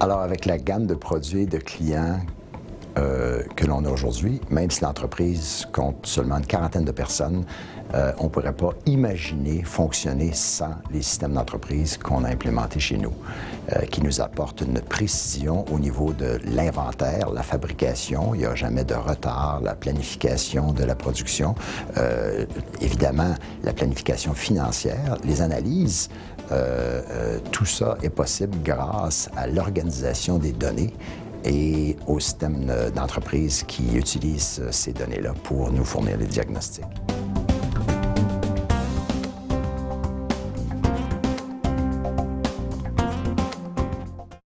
Alors, avec la gamme de produits et de clients euh, que l'on a aujourd'hui, même si l'entreprise compte seulement une quarantaine de personnes, euh, on ne pourrait pas imaginer fonctionner sans les systèmes d'entreprise qu'on a implémentés chez nous, euh, qui nous apportent une précision au niveau de l'inventaire, la fabrication, il n'y a jamais de retard, la planification de la production, évidemment la planification financière, les analyses, tout ça est possible grâce à l'organisation des données et au système d'entreprise qui utilise ces données-là pour nous fournir les diagnostics.